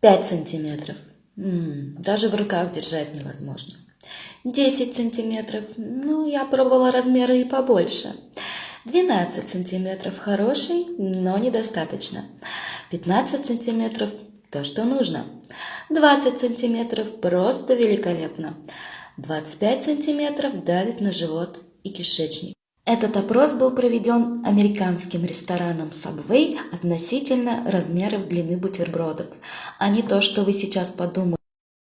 5 сантиметров. М, Даже в руках держать невозможно. 10 сантиметров. Ну, я пробовала размеры и побольше. 12 сантиметров хороший, но недостаточно. 15 сантиметров то, что нужно. 20 сантиметров просто великолепно. 25 сантиметров давит на живот и кишечник. Этот опрос был проведен американским рестораном Subway относительно размеров длины бутербродов, а не то, что вы сейчас подумали.